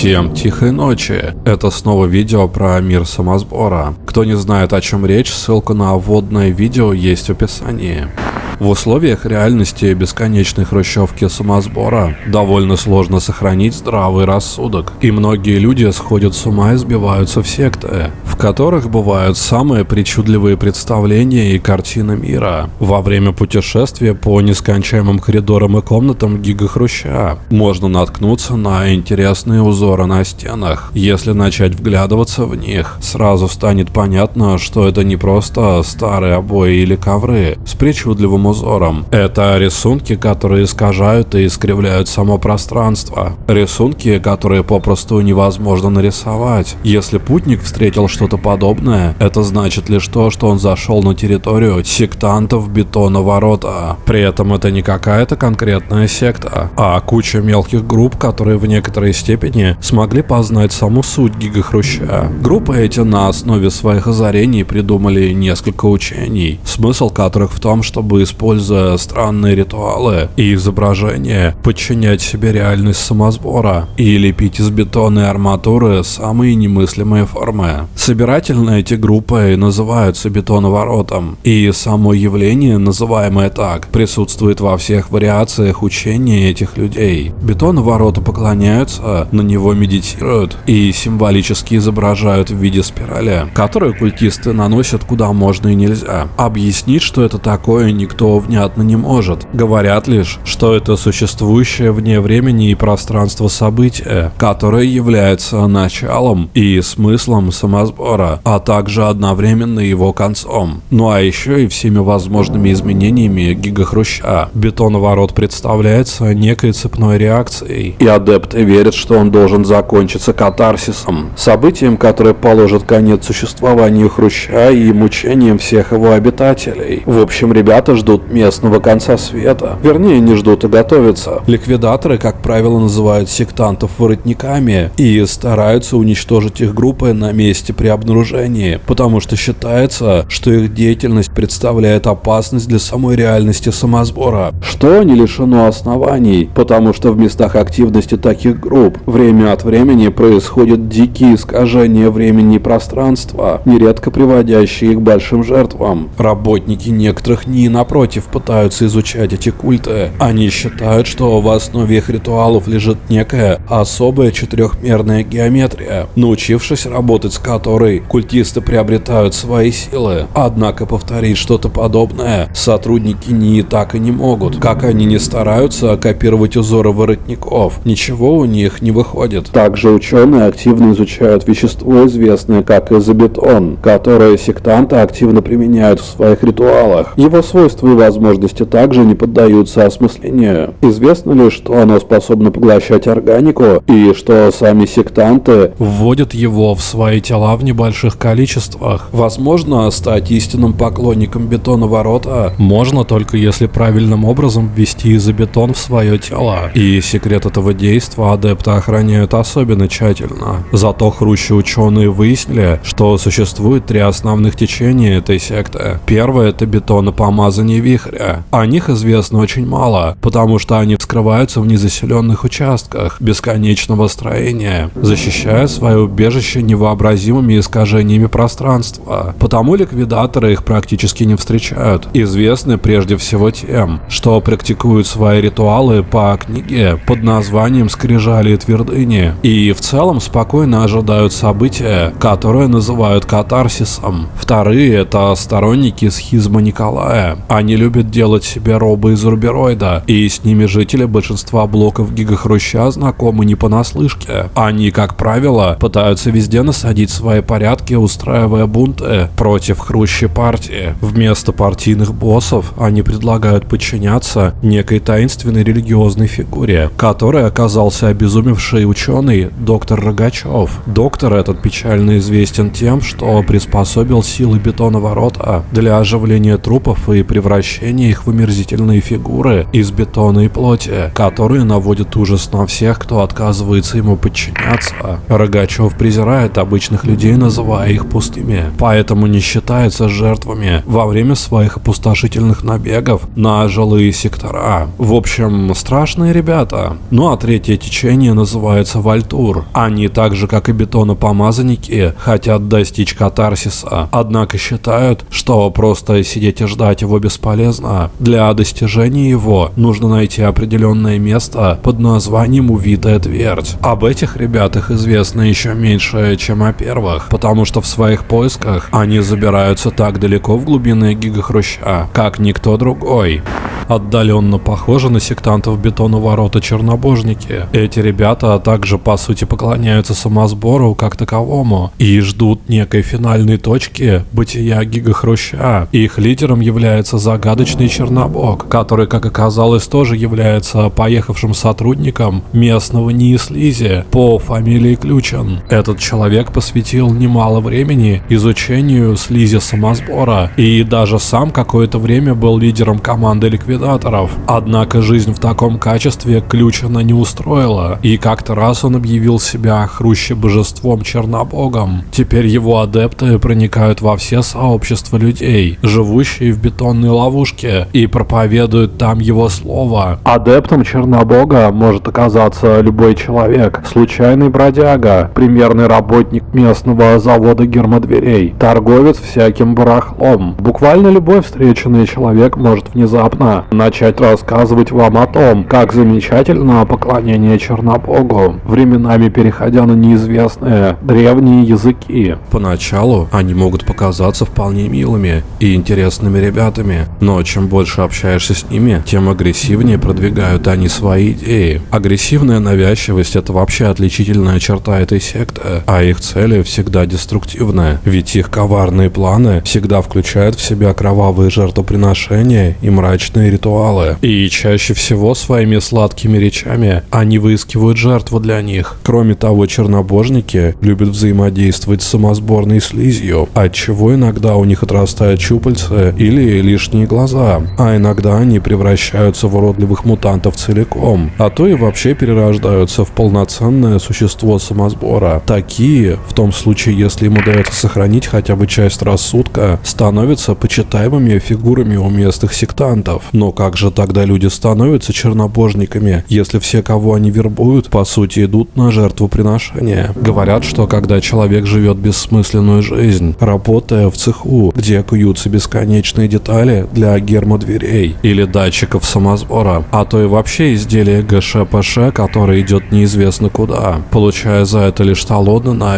Всем тихой ночи. Это снова видео про мир самосбора. Кто не знает о чем речь, ссылка на вводное видео есть в описании. В условиях реальности бесконечной хрущевки самосбора довольно сложно сохранить здравый рассудок, и многие люди сходят с ума и сбиваются в секты, которых бывают самые причудливые представления и картины мира. Во время путешествия по нескончаемым коридорам и комнатам гигахруща можно наткнуться на интересные узоры на стенах. Если начать вглядываться в них, сразу станет понятно, что это не просто старые обои или ковры с причудливым узором. Это рисунки, которые искажают и искривляют само пространство. Рисунки, которые попросту невозможно нарисовать. Если путник встретил что-то подобное, это значит лишь то, что он зашел на территорию сектантов бетона ворота. При этом это не какая-то конкретная секта, а куча мелких групп, которые в некоторой степени смогли познать саму суть гигахруща. Группы эти на основе своих озарений придумали несколько учений, смысл которых в том, чтобы используя странные ритуалы и изображения, подчинять себе реальность самосбора и лепить из бетона и арматуры самые немыслимые формы. Собирательно эти группы называются бетоноворотом, и само явление, называемое так, присутствует во всех вариациях учения этих людей. Бетоновороты поклоняются, на него медитируют и символически изображают в виде спирали, которую культисты наносят куда можно и нельзя. Объяснить, что это такое, никто внятно не может. Говорят лишь, что это существующее вне времени и пространства событие, которое является началом и смыслом самосбора, а также одновременно его концом. Ну а еще и всеми возможными изменениями гигахруща. Бетоноворот представляется некой цепной реакцией, и адепты верят, что он должен закончиться катарсисом, событием, которое положит конец существованию хруща и мучениям всех его обитателей. В общем, ребята ждут местного конца света. Вернее, не ждут, а готовятся. Ликвидаторы, как правило, называют сектантов воротниками и стараются уничтожить их группы на месте при обнаружении, потому что считается, что их деятельность представляет опасность для самой реальности самосбора, что не лишено оснований, потому что в местах активности таких групп время от времени происходят дикие искажения времени и пространства, нередко приводящие к большим жертвам. Работники некоторых НИИ, напротив, пытаются изучать эти культы. Они считают, что в основе их ритуалов лежит некая особая четырехмерная геометрия, научившись работать с которой культисты приобретают свои силы. Однако повторить что-то подобное сотрудники НИИ так и не могут. Как они не стараются копировать узоры воротников, ничего у них не выходит. Также ученые активно изучают вещество, известное как изобетон, которое сектанты активно применяют в своих ритуалах. Его свойства и возможности также не поддаются осмыслению. Известно ли, что оно способно поглощать органику и что сами сектанты вводят его в свои тела в небольших количествах? Возможно, стать истинным поклонником бетоноворота можно только если правильным образом ввести изобетон в свое тело. И секрет этого действия адепты охраняют особенно тщательно. Зато хрущи ученые выяснили, что существует три основных течения этой секты. Первое это бетонопомазание вихря. О них известно очень мало, потому что они скрываются в незаселенных участках бесконечного строения, защищая свое убежище невообразимыми искажениями пространства. Потому ликвидаторы их практически не встречают. Известны прежде всего тем, что практикуют свои ритуалы по книге под названием «Скрижали и твердыни» и в целом спокойно ожидают события, которые называют катарсисом. Вторые — это сторонники схизма Николая. Они любят делать себе робы из рубероида, и с ними жители большинства блоков гигахруща знакомы не понаслышке. Они, как правило, пытаются везде насадить свои порядки, устраивая бунты против хрущей партии. Вместо партийных боссов они предлагают подчиняться некой таинственной религиозной фигуре, которой оказался обезумевший ученый доктор Рогачев. Доктор этот печально известен тем, что приспособил силы бетона ворота для оживления трупов и превращения их в омерзительные фигуры из бетона и плоти, которые наводят ужас на всех, кто отказывается ему подчиняться. Рогачев презирает обычных людей, называя их пустыми, поэтому не считается жертвами во время своих опустошительных набегов на жилые сектора. В общем, страшные ребята. Ну а третье течение называется Вальтур. Они так же, как и бетонопомазанники, хотят достичь катарсиса, однако считают, что просто сидеть и ждать его бесполезно. Для достижения его нужно найти определенное место под названием Увитая Твердь. Об этих ребятах известно еще меньше, чем о первых, потому что в своих поисках они забираются так далеко в глубины гигахруща, как никто другой отдаленно похожи на сектантов бетона ворота чернобожники. Эти ребята также по сути поклоняются самосбору как таковому и ждут некой финальной точки бытия гигахруща. Их лидером является загадочный чернобог, который, как оказалось, тоже является поехавшим сотрудником местного НИИ по фамилии Ключен. Этот человек посвятил немало времени изучению слизи самосбора и даже сам какое-то время был лидером команды ликвидаторов. Однако жизнь в таком качестве Ключина не устроила, и как-то раз он объявил себя хруще божеством Чернобогом. Теперь его адепты проникают во все сообщества людей, живущие в бетонной ловушке, и проповедуют там его слово. Адептом Чернобога может оказаться любой человек, случайный бродяга, примерный работник местного завода гермодверей, торговец всяким барахлом. Буквально любой встреченный человек может внезапно начать рассказывать вам о том, как замечательно поклонение Чернобогу, временами переходя на неизвестные древние языки. Поначалу они могут показаться вполне милыми и интересными ребятами, но чем больше общаешься с ними, тем агрессивнее продвигают они свои идеи. Агрессивная навязчивость это вообще отличительная черта этой секты, а их цели всегда деструктивные, ведь их коварные планы всегда включают в себя кровавые жертвоприношения и мрачные ритуалы. И чаще всего своими сладкими речами они выискивают жертву для них. Кроме того, чернобожники любят взаимодействовать с самосборной слизью, отчего иногда у них отрастают щупальца или лишние глаза, а иногда они превращаются в уродливых мутантов целиком, а то и вообще перерождаются в полноценное существо самосбора. Такие, в том случае, если им удается сохранить хотя бы часть рассудка, становятся почитаемыми фигурами у местных сектантов. Но как же тогда люди становятся чернобожниками, если все, кого они вербуют, по сути идут на жертвоприношение? Говорят, что когда человек живет бессмысленную жизнь, работая в цеху, где куются бесконечные детали для гермодверей или датчиков самосбора, а то и вообще изделия ГШПШ, которое идет неизвестно куда, получая за это лишь талоны на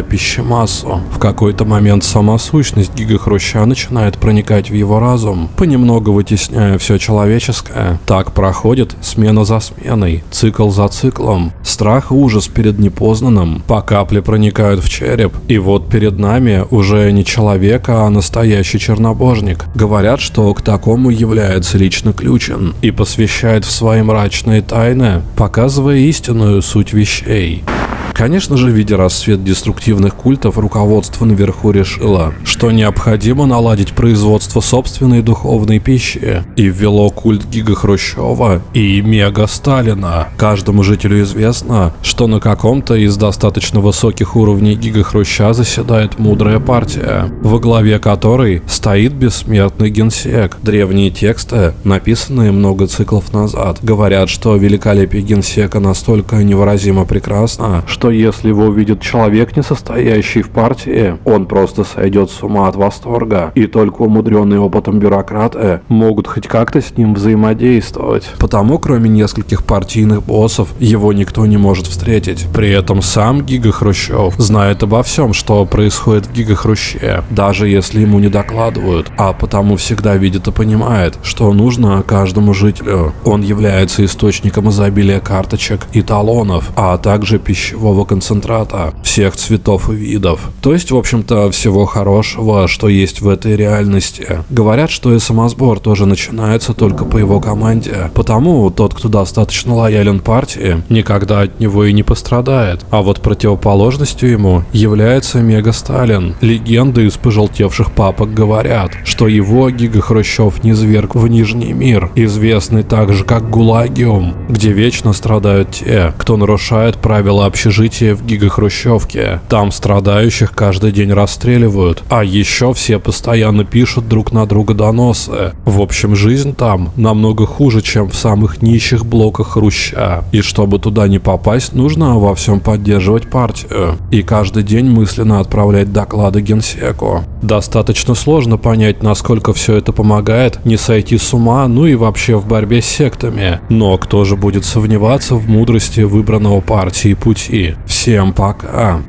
пищемассу. В какой-то момент сама сущность гигахруща начинает проникать в его разум, понемногу вытесняя все человеческое. Так проходит смена за сменой, цикл за циклом. Страх и ужас перед непознанным по капле проникают в череп. И вот перед нами уже не человек, а настоящий чернобожник. Говорят, что к такому является лично Ключен и посвящает в свои мрачные тайны, показывая истинную суть вещей. Конечно же, видя расцвет деструктивных культов, руководство наверху решило, что необходимо наладить производство собственной духовной пищи и ввело культ Гига Хрущева и Мега Сталина. Каждому жителю известно, что на каком-то из достаточно высоких уровней Гига Хруща заседает мудрая партия, во главе которой стоит бессмертный генсек. Древние тексты, написанные много циклов назад, говорят, что великолепие генсека настолько невыразимо прекрасно, что что если его увидит человек, не состоящий в партии, он просто сойдет с ума от восторга, и только умудренные опытом бюрократы могут хоть как-то с ним взаимодействовать. Потому, кроме нескольких партийных боссов, его никто не может встретить. При этом сам Гига Хрущев знает обо всем, что происходит в Гига Хруще, даже если ему не докладывают, а потому всегда видит и понимает, что нужно каждому жителю. Он является источником изобилия карточек и талонов, а также пищевого мирового концентрата всех цветов и видов. То есть, в общем-то, всего хорошего, что есть в этой реальности. Говорят, что самосбор тоже начинается только по его команде. Потому тот, кто достаточно лоялен партии, никогда от него и не пострадает. А вот противоположностью ему является Мега Сталин. Легенды из пожелтевших папок говорят, что его Гига Хрущев низверг в Нижний мир, известный также как Гулагиум, где вечно страдают те, кто нарушает правила общежития в Гигахрущевке. Там страдающих каждый день расстреливают, а еще все постоянно пишут друг на друга доносы. В общем, жизнь там намного хуже, чем в самых нищих блоках Хруща. И чтобы туда не попасть, нужно во всем поддерживать партию. И каждый день мысленно отправлять доклады генсеку. Достаточно сложно понять, насколько все это помогает не сойти с ума, ну и вообще в борьбе с сектами. Но кто же будет сомневаться в мудрости выбранного партии пути? Всем пока.